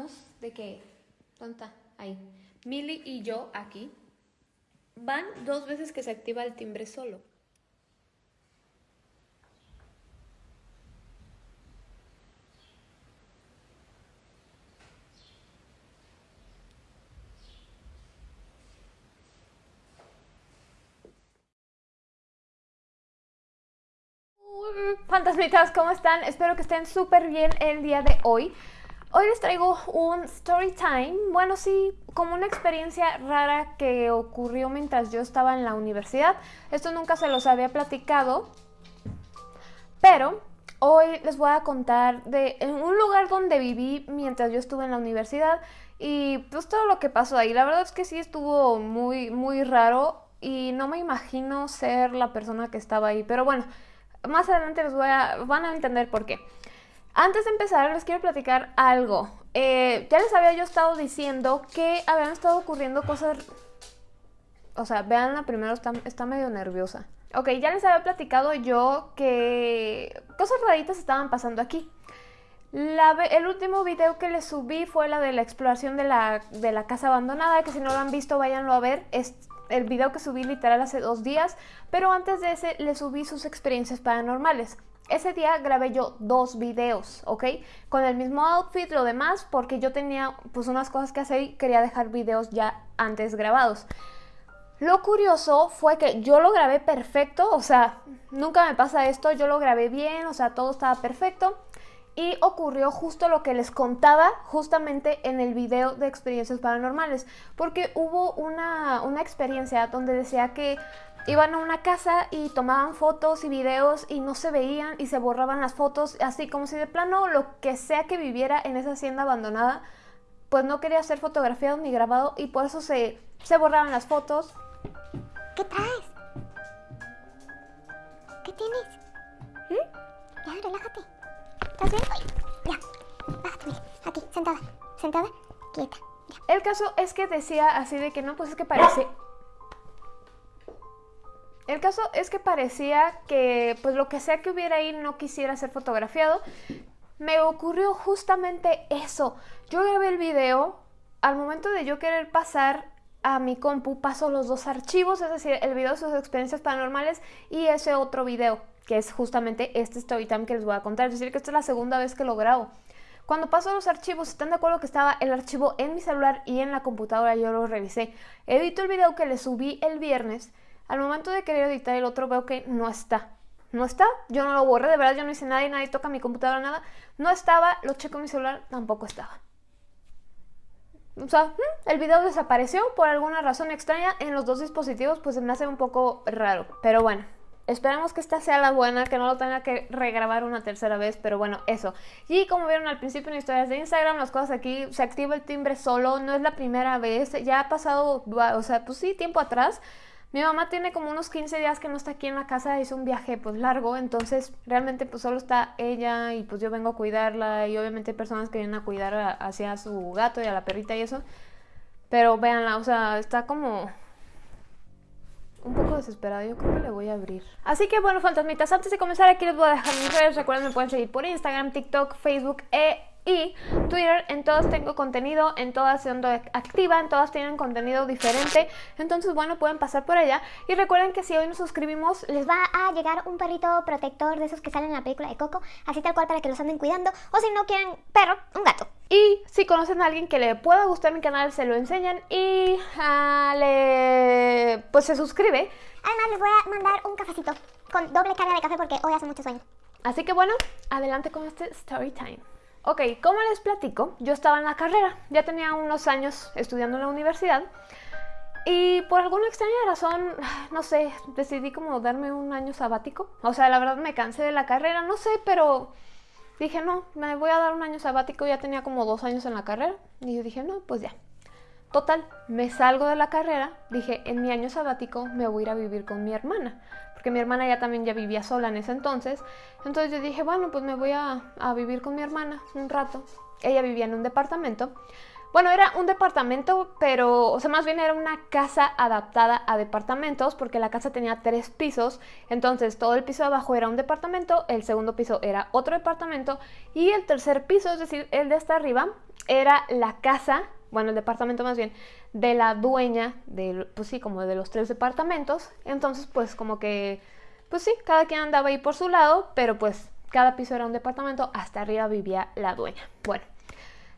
estamos de que, ¿dónde está? Ahí. Mili y yo aquí. Van dos veces que se activa el timbre solo. Fantasmitas, ¿cómo están? Espero que estén súper bien el día de hoy. Hoy les traigo un story time, bueno sí, como una experiencia rara que ocurrió mientras yo estaba en la universidad. Esto nunca se los había platicado, pero hoy les voy a contar de un lugar donde viví mientras yo estuve en la universidad y pues todo lo que pasó ahí. La verdad es que sí estuvo muy, muy raro y no me imagino ser la persona que estaba ahí, pero bueno, más adelante les voy a, van a entender por qué. Antes de empezar, les quiero platicar algo. Eh, ya les había yo estado diciendo que habían estado ocurriendo cosas... O sea, veanla primero, está, está medio nerviosa. Ok, ya les había platicado yo que cosas raritas estaban pasando aquí. el último video que les subí fue la de la exploración de la, de la casa abandonada, que si no lo han visto váyanlo a ver. Es el video que subí literal hace dos días, pero antes de ese les subí sus experiencias paranormales. Ese día grabé yo dos videos, ¿ok? Con el mismo outfit, lo demás, porque yo tenía pues unas cosas que hacer y quería dejar videos ya antes grabados. Lo curioso fue que yo lo grabé perfecto, o sea, nunca me pasa esto, yo lo grabé bien, o sea, todo estaba perfecto. Y ocurrió justo lo que les contaba justamente en el video de experiencias paranormales, porque hubo una, una experiencia donde decía que iban a una casa y tomaban fotos y videos y no se veían y se borraban las fotos, así como si de plano lo que sea que viviera en esa hacienda abandonada, pues no quería ser fotografiado ni grabado y por eso se, se borraban las fotos. ¿Qué traes? ¿Qué tienes? ¿Mm? Ya, relájate. ¿Estás bien? Ya, bájate, aquí, sentada, sentada, quieta. Ya. El caso es que decía así de que no, pues es que parece... El caso es que parecía que pues lo que sea que hubiera ahí no quisiera ser fotografiado. Me ocurrió justamente eso. Yo grabé el video, al momento de yo querer pasar a mi compu paso los dos archivos, es decir, el video de sus experiencias paranormales y ese otro video, que es justamente este story time que les voy a contar. Es decir, que esta es la segunda vez que lo grabo. Cuando paso los archivos, ¿están de acuerdo que estaba el archivo en mi celular y en la computadora? Yo lo revisé. Edito el video que le subí el viernes al momento de querer editar el otro veo que no está. No está, yo no lo borré, de verdad yo no hice nada y nadie toca mi computadora, nada. No estaba, lo checo en mi celular, tampoco estaba. O sea, mm, el video desapareció por alguna razón extraña en los dos dispositivos, pues se me hace un poco raro. Pero bueno, esperemos que esta sea la buena, que no lo tenga que regrabar una tercera vez, pero bueno, eso. Y como vieron al principio en historias de Instagram, las cosas aquí, se activa el timbre solo, no es la primera vez, ya ha pasado, o sea, pues sí, tiempo atrás, mi mamá tiene como unos 15 días que no está aquí en la casa, hizo un viaje pues largo, entonces realmente pues solo está ella y pues yo vengo a cuidarla y obviamente hay personas que vienen a cuidar hacia su gato y a la perrita y eso. Pero véanla, o sea, está como un poco desesperada, yo creo que le voy a abrir. Así que bueno, fantasmitas, antes de comenzar aquí les voy a dejar mis redes, recuerden me pueden seguir por Instagram, TikTok, Facebook e y Twitter, en todas tengo contenido, en todas siendo activa, en todas tienen contenido diferente, entonces bueno, pueden pasar por ella. Y recuerden que si hoy nos suscribimos, les va a llegar un perrito protector de esos que salen en la película de Coco, así tal cual para que los anden cuidando, o si no quieren perro, un gato. Y si conocen a alguien que le pueda gustar mi canal, se lo enseñan y uh, le... pues se suscribe. Además les voy a mandar un cafecito con doble carga de café porque hoy hace mucho sueño. Así que bueno, adelante con este story time. Ok, como les platico, yo estaba en la carrera, ya tenía unos años estudiando en la universidad y por alguna extraña razón, no sé, decidí como darme un año sabático. O sea, la verdad me cansé de la carrera, no sé, pero dije, no, me voy a dar un año sabático, ya tenía como dos años en la carrera y yo dije, no, pues ya. Total, me salgo de la carrera, dije, en mi año sabático me voy a ir a vivir con mi hermana porque mi hermana ya también ya vivía sola en ese entonces. Entonces yo dije, bueno, pues me voy a, vivir con mi hermana un rato. Ella vivía en un departamento. Bueno, era un departamento, pero, o sea, más bien era una casa adaptada a departamentos, porque la casa tenía tres pisos, entonces todo el piso de abajo era un departamento, el segundo piso era otro departamento, y el tercer piso, es decir, el de hasta arriba, era la casa, bueno, el departamento más bien, de la dueña, de, pues sí, como de los tres departamentos, entonces pues como que, pues sí, cada quien andaba ahí por su lado, pero pues cada piso era un departamento, hasta arriba vivía la dueña. Bueno,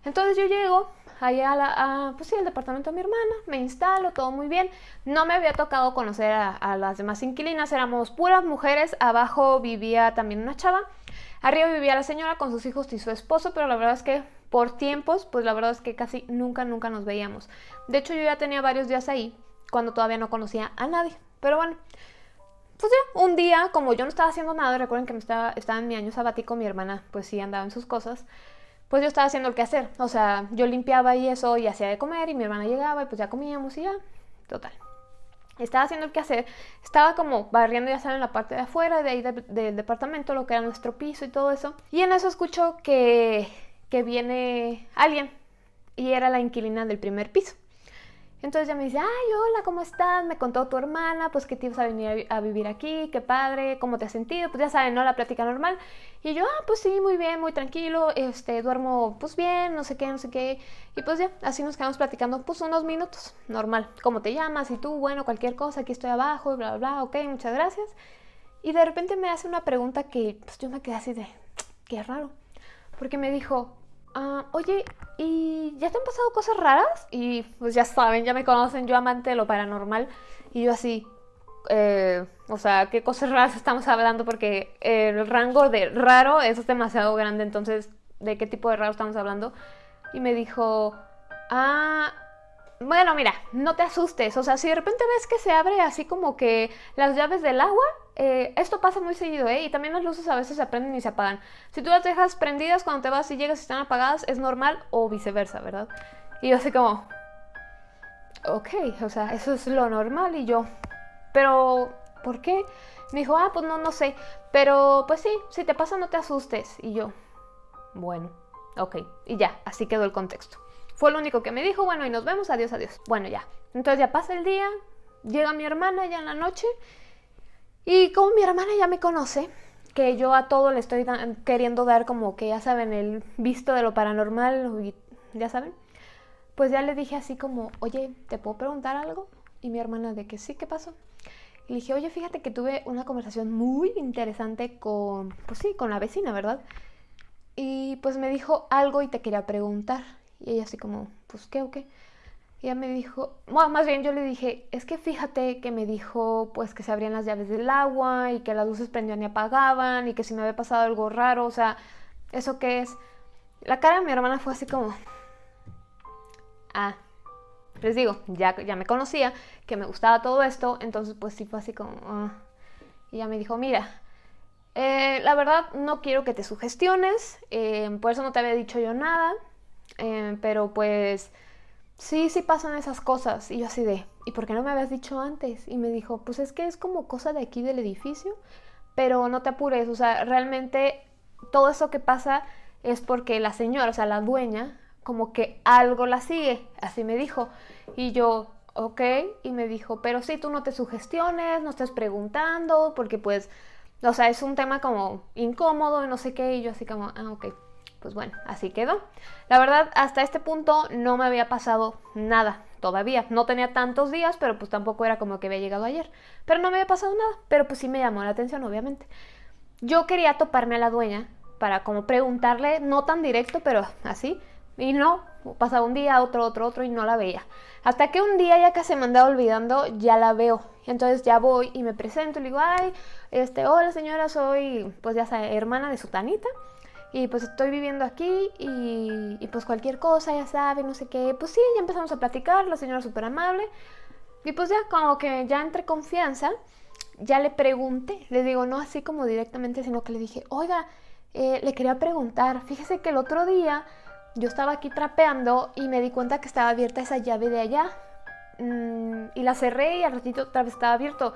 entonces yo llego allá a, la, pues sí, al departamento de mi hermana, me instalo, todo muy bien. No me había tocado conocer a, las demás inquilinas, éramos puras mujeres, abajo vivía también una chava, arriba vivía la señora con sus hijos y su esposo, pero la verdad es que por tiempos, pues la verdad es que casi nunca, nunca nos veíamos. De hecho, yo ya tenía varios días ahí cuando todavía no conocía a nadie. Pero bueno, pues ya, un día, como yo no estaba haciendo nada, recuerden que me estaba, estaba en mi año sabático, mi hermana pues sí andaba en sus cosas pues yo estaba haciendo el que hacer. O sea, yo limpiaba y eso y hacía de comer y mi hermana llegaba y pues ya comíamos y ya, total. Estaba haciendo el que hacer, estaba como barriendo, ya saben, la parte de afuera, de ahí del departamento, lo que era nuestro piso y todo eso. Y en eso escucho que, que viene alguien y era la inquilina del primer piso. Entonces ya me dice, ay, hola, ¿cómo estás? Me contó tu hermana, pues que te ibas a venir a, vivir aquí, qué padre, ¿cómo te has sentido? Pues ya saben, ¿no? La plática normal. Y yo, ah, pues sí, muy bien, muy tranquilo, este, duermo pues bien, no sé qué, no sé qué. Y pues ya, así nos quedamos platicando pues unos minutos, normal. ¿Cómo te llamas? Y tú, bueno, cualquier cosa, aquí estoy abajo, bla, bla, bla, ok, muchas gracias. Y de repente me hace una pregunta que pues yo me quedé así de, qué raro. Porque me dijo, Ah, oye, ¿y ya te han pasado cosas raras? Y pues ya saben, ya me conocen, yo amante de lo paranormal. Y yo así, eh, o sea, ¿qué cosas raras estamos hablando? Porque el rango de raro es demasiado grande, entonces, ¿de qué tipo de raro estamos hablando? Y me dijo, ah, bueno, mira, no te asustes. O sea, si de repente ves que se abre así como que las llaves del agua, eh, esto pasa muy seguido, ¿eh? Y también las luces a veces se prenden y se apagan. Si tú las dejas prendidas cuando te vas y llegas y están apagadas, es normal o viceversa, ¿verdad? Y yo así como, ok, o sea, eso es lo normal. Y yo, pero, ¿por qué? Me dijo, ah, pues no, no sé. Pero, pues sí, si te pasa, no te asustes. Y yo, bueno, ok. Y ya, así quedó el contexto. Fue lo único que me dijo, bueno, y nos vemos, adiós, adiós. Bueno, ya. Entonces ya pasa el día, llega mi hermana ya en la noche, y como mi hermana ya me conoce, que yo a todo le estoy queriendo dar como que ya saben, el visto de lo paranormal, ya saben, pues ya le dije así como, oye, ¿te puedo preguntar algo? Y mi hermana de que sí, ¿qué pasó? Y le dije, oye, fíjate que tuve una conversación muy interesante con, pues sí, con la vecina, ¿verdad? Y pues me dijo algo y te quería preguntar. Y ella así como, pues qué o qué. Ella me dijo, más bien yo le dije, es que fíjate que me dijo pues que se abrían las llaves del agua y que las luces prendían y apagaban y que si me había pasado algo raro, o sea, ¿eso qué es? La cara de mi hermana fue así como, ah, les digo, ya, ya me conocía, que me gustaba todo esto, entonces pues sí fue así como, ah. Y ella me dijo, mira, eh, la verdad no quiero que te sugestiones, eh, por eso no te había dicho yo nada, eh, pero pues sí, sí pasan esas cosas. Y yo así de, ¿y por qué no me habías dicho antes? Y me dijo, pues es que es como cosa de aquí del edificio, pero no te apures, o sea, realmente todo eso que pasa es porque la señora, o sea, la dueña, como que algo la sigue, así me dijo. Y yo, ok, y me dijo, pero sí, tú no te sugestiones, no estés preguntando, porque pues, o sea, es un tema como incómodo y no sé qué, y yo así como, ah, ok pues bueno, así quedó. La verdad, hasta este punto no me había pasado nada todavía. No tenía tantos días, pero pues tampoco era como que había llegado ayer. Pero no me había pasado nada, pero pues sí me llamó la atención, obviamente. Yo quería toparme a la dueña para como preguntarle, no tan directo, pero así. Y no, pasaba un día, otro, otro, otro y no la veía. Hasta que un día ya que se me andaba olvidando, ya la veo. Entonces ya voy y me presento y le digo, ay, este, hola señora, soy pues ya sea hermana de Sutanita y pues estoy viviendo aquí y, pues cualquier cosa, ya sabe, no sé qué. Pues sí, ya empezamos a platicar, la señora súper amable. Y pues ya como que ya entre confianza, ya le pregunté, le digo, no así como directamente, sino que le dije, oiga, eh, le quería preguntar, fíjese que el otro día yo estaba aquí trapeando y me di cuenta que estaba abierta esa llave de allá. Mm, y la cerré y al ratito otra vez estaba abierto.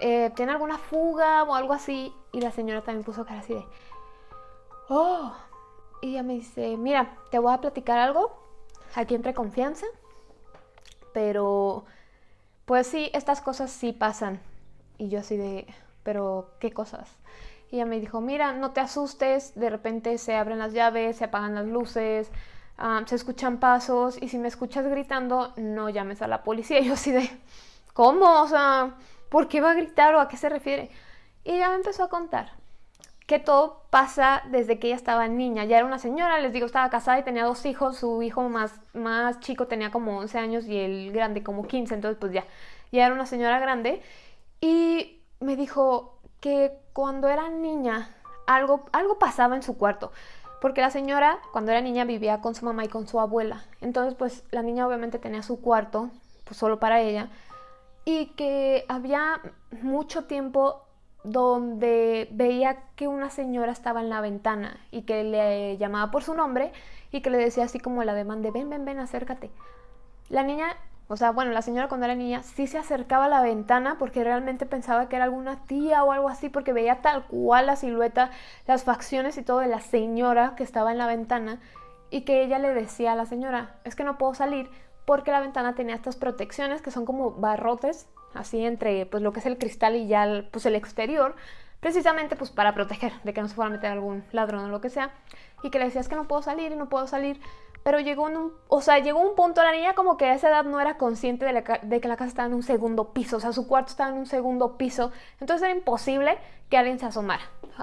Eh, ¿Tiene alguna fuga o algo así? Y la señora también puso cara así de, oh, y ella me dice, mira, te voy a platicar algo aquí entre confianza, pero pues sí, estas cosas sí pasan. Y yo así de, pero ¿qué cosas? Y ella me dijo, mira, no te asustes, de repente se abren las llaves, se apagan las luces, ah, se escuchan pasos y si me escuchas gritando, no llames a la policía. Y yo así de, ¿cómo? O sea, ¿por qué va a gritar o a qué se refiere? Y ella me empezó a contar que todo pasa desde que ella estaba niña. Ya era una señora, les digo, estaba casada y tenía dos hijos. Su hijo más, más chico tenía como 11 años y el grande como 15. Entonces, pues ya, ya era una señora grande. Y me dijo que cuando era niña algo, algo pasaba en su cuarto. Porque la señora, cuando era niña, vivía con su mamá y con su abuela. Entonces, pues la niña obviamente tenía su cuarto, pues solo para ella. Y que había mucho tiempo donde veía que una señora estaba en la ventana y que le llamaba por su nombre y que le decía así como la demanda, ven, ven, ven, acércate. La niña, o sea, bueno, la señora cuando era niña sí se acercaba a la ventana porque realmente pensaba que era alguna tía o algo así porque veía tal cual la silueta, las facciones y todo de la señora que estaba en la ventana y que ella le decía a la señora, es que no puedo salir porque la ventana tenía estas protecciones que son como barrotes así entre pues lo que es el cristal y ya el, pues el exterior, precisamente pues para proteger de que no se fuera a meter algún ladrón o lo que sea, y que le decías que no puedo salir y no puedo salir, pero llegó un, o sea, llegó un punto, la niña como que a esa edad no era consciente de, de, que la casa estaba en un segundo piso, o sea, su cuarto estaba en un segundo piso, entonces era imposible que alguien se asomara,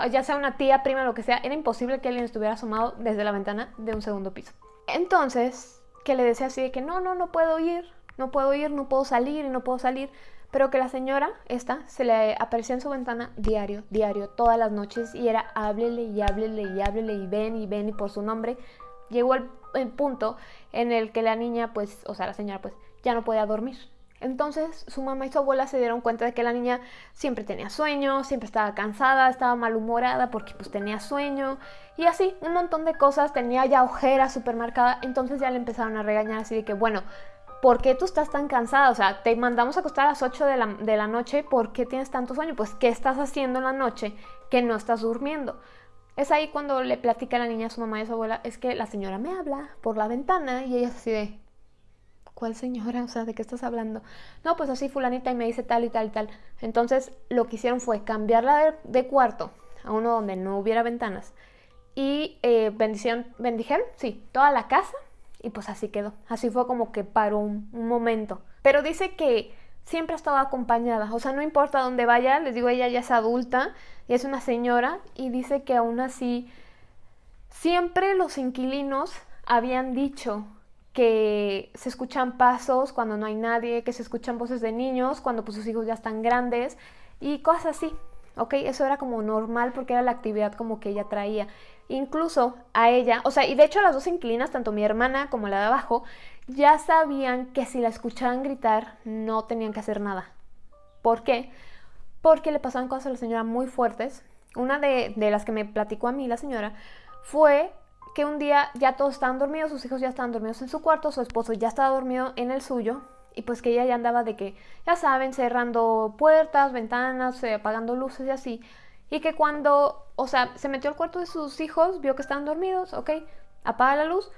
ya sea una tía, prima, lo que sea, era imposible que alguien estuviera asomado desde la ventana de un segundo piso. Entonces, que le decía así de que no, no, no puedo ir, no puedo ir, no puedo salir y no puedo salir pero que la señora, esta, se le aparecía en su ventana diario, diario, todas las noches y era háblele y háblele y háblele y ven y ven y por su nombre. Llegó el, punto en el que la niña, pues, o sea, la señora, pues, ya no podía dormir. Entonces su mamá y su abuela se dieron cuenta de que la niña siempre tenía sueño, siempre estaba cansada, estaba malhumorada porque pues tenía sueño y así, un montón de cosas, tenía ya ojera súper marcada, entonces ya le empezaron a regañar así de que bueno, ¿por qué tú estás tan cansada? O sea, te mandamos a acostar a las 8 de la, de la, noche, ¿por qué tienes tanto sueño? Pues, ¿qué estás haciendo en la noche que no estás durmiendo? Es ahí cuando le platica a la niña a su mamá y a su abuela, es que la señora me habla por la ventana y ella es así de, ¿cuál señora? O sea, ¿de qué estás hablando? No, pues así fulanita y me dice tal y tal y tal. Entonces, lo que hicieron fue cambiarla de, cuarto a uno donde no hubiera ventanas y eh, bendición, bendijeron, sí, toda la casa y pues así quedó. Así fue como que paró un, momento. Pero dice que siempre ha estado acompañada. O sea, no importa dónde vaya, les digo, ella ya es adulta, y es una señora, y dice que aún así siempre los inquilinos habían dicho que se escuchan pasos cuando no hay nadie, que se escuchan voces de niños cuando pues sus hijos ya están grandes y cosas así. ¿Ok? Eso era como normal porque era la actividad como que ella traía. Incluso a ella, o sea, y de hecho las dos inquilinas, tanto mi hermana como la de abajo, ya sabían que si la escuchaban gritar no tenían que hacer nada. ¿Por qué? Porque le pasaban cosas a la señora muy fuertes. Una de, de las que me platicó a mí la señora fue que un día ya todos estaban dormidos, sus hijos ya estaban dormidos en su cuarto, su esposo ya estaba dormido en el suyo, y pues que ella ya andaba de que, ya saben, cerrando puertas, ventanas, eh, apagando luces y así. Y que cuando, o sea, se metió al cuarto de sus hijos, vio que estaban dormidos, ok, apaga la luz.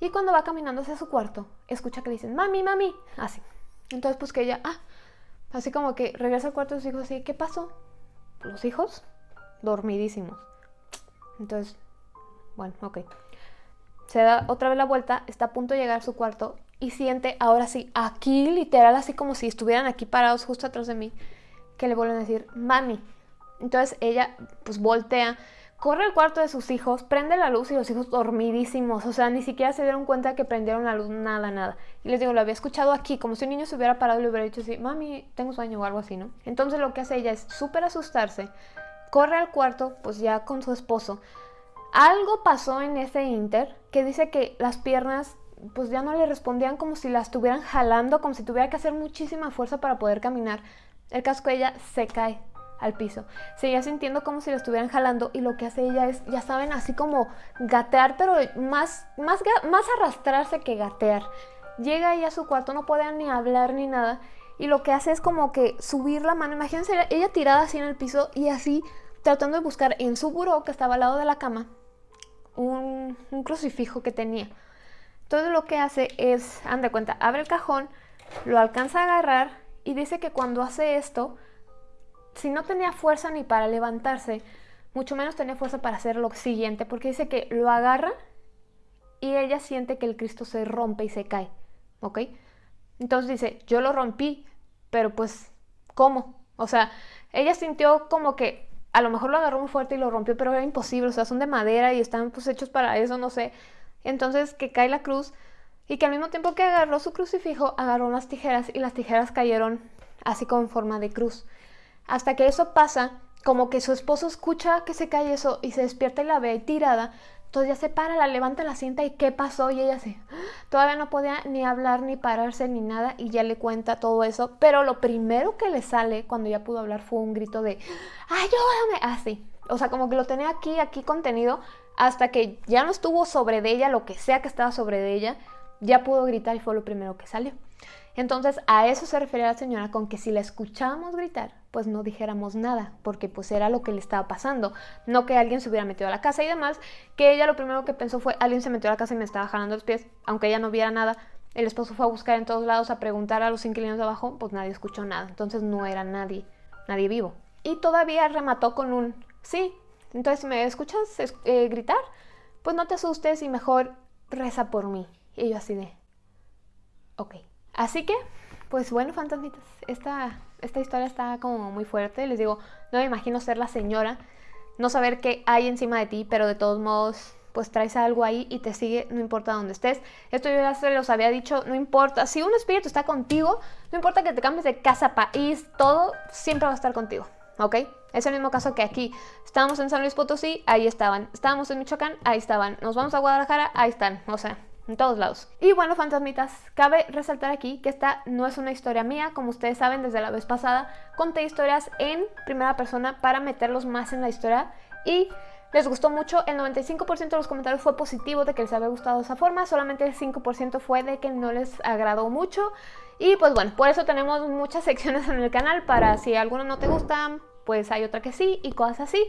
Y cuando va caminando hacia su cuarto, escucha que le dicen, mami, mami, así. Entonces pues que ella, ah, así como que regresa al cuarto de sus hijos así, ¿qué pasó? Los hijos dormidísimos. Entonces, bueno, ok. Se da otra vez la vuelta, está a punto de llegar a su cuarto y siente ahora sí, aquí literal, así como si estuvieran aquí parados justo atrás de mí, que le vuelven a decir, mami. Entonces ella pues voltea, corre al cuarto de sus hijos, prende la luz y los hijos dormidísimos, o sea, ni siquiera se dieron cuenta que prendieron la luz, nada, nada. Y les digo, lo había escuchado aquí, como si un niño se hubiera parado y le hubiera dicho así, mami, tengo sueño o algo así, ¿no? Entonces lo que hace ella es súper asustarse, corre al cuarto, pues ya con su esposo. Algo pasó en ese inter que dice que las piernas pues ya no le respondían como si la estuvieran jalando, como si tuviera que hacer muchísima fuerza para poder caminar. El casco de ella se cae al piso. Seguía sintiendo como si la estuvieran jalando y lo que hace ella es, ya saben, así como gatear, pero más, más, más arrastrarse que gatear. Llega ella a su cuarto, no puede ni hablar ni nada y lo que hace es como que subir la mano. Imagínense ella tirada así en el piso y así tratando de buscar en su buró que estaba al lado de la cama un, un crucifijo que tenía Entonces lo que hace es, anda cuenta, abre el cajón, lo alcanza a agarrar y dice que cuando hace esto, si no tenía fuerza ni para levantarse, mucho menos tenía fuerza para hacer lo siguiente, porque dice que lo agarra y ella siente que el Cristo se rompe y se cae, ¿ok? Entonces dice, yo lo rompí, pero pues, ¿cómo? O sea, ella sintió como que a lo mejor lo agarró muy fuerte y lo rompió, pero era imposible, o sea, son de madera y están pues hechos para eso, no sé. Entonces que cae la cruz y que al mismo tiempo que agarró su crucifijo, agarró unas tijeras y las tijeras cayeron así como en forma de cruz. Hasta que eso pasa, como que su esposo escucha que se cae eso y se despierta y la ve tirada. Entonces ya se para, la levanta, la sienta y qué pasó y ella se... Todavía no podía ni hablar, ni pararse, ni nada y ya le cuenta todo eso. Pero lo primero que le sale cuando ya pudo hablar fue un grito de ¡Ayúdame! Así. O sea, como que lo tenía aquí, aquí contenido, hasta que ya no estuvo sobre de ella, lo que sea que estaba sobre de ella, ya pudo gritar y fue lo primero que salió. Entonces a eso se refería la señora con que si la escuchábamos gritar, pues no dijéramos nada, porque pues era lo que le estaba pasando, no que alguien se hubiera metido a la casa y demás, que ella lo primero que pensó fue alguien se metió a la casa y me estaba jalando los pies, aunque ella no viera nada, el esposo fue a buscar en todos lados, a preguntar a los inquilinos de abajo, pues nadie escuchó nada, entonces no era nadie, nadie vivo. Y todavía remató con un sí, entonces me escuchas eh, gritar, pues no te asustes y mejor reza por mí. Y yo así de, ok. Así que, pues bueno, fantasmitas, esta, esta historia está como muy fuerte. Les digo, no me imagino ser la señora, no saber qué hay encima de ti, pero de todos modos, pues traes algo ahí y te sigue, no importa dónde estés. Esto yo ya se los había dicho, no importa, si un espíritu está contigo, no importa que te cambies de casa, país, todo, siempre va a estar contigo, ¿ok? Es el mismo caso que aquí. Estábamos en San Luis Potosí, ahí estaban. Estábamos en Michoacán, ahí estaban. Nos vamos a Guadalajara, ahí están. O sea, en todos lados. Y bueno, fantasmitas, cabe resaltar aquí que esta no es una historia mía, como ustedes saben desde la vez pasada, conté historias en primera persona para meterlos más en la historia y les gustó mucho, el 95% de los comentarios fue positivo de que les había gustado esa forma, solamente el 5% fue de que no les agradó mucho y pues bueno, por eso tenemos muchas secciones en el canal para si alguno no te gusta, pues hay otra que sí y cosas así.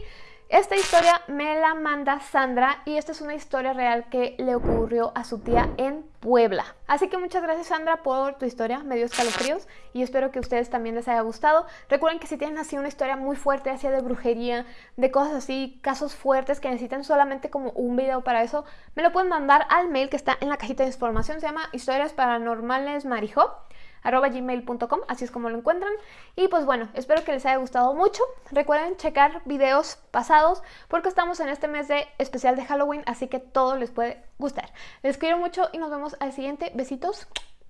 Esta historia me la manda Sandra y esta es una historia real que le ocurrió a su tía en Puebla. Así que muchas gracias Sandra por tu historia, me dio escalofríos y espero que a ustedes también les haya gustado. Recuerden que si tienen así una historia muy fuerte, así de brujería, de cosas así, casos fuertes que necesitan solamente como un video para eso, me lo pueden mandar al mail que está en la cajita de información, se llama Historias Paranormales Marijo arroba gmail.com, así es como lo encuentran. Y pues bueno, espero que les haya gustado mucho. Recuerden checar videos pasados porque estamos en este mes de especial de Halloween, así que todo les puede gustar. Les quiero mucho y nos vemos al siguiente. Besitos.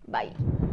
Bye.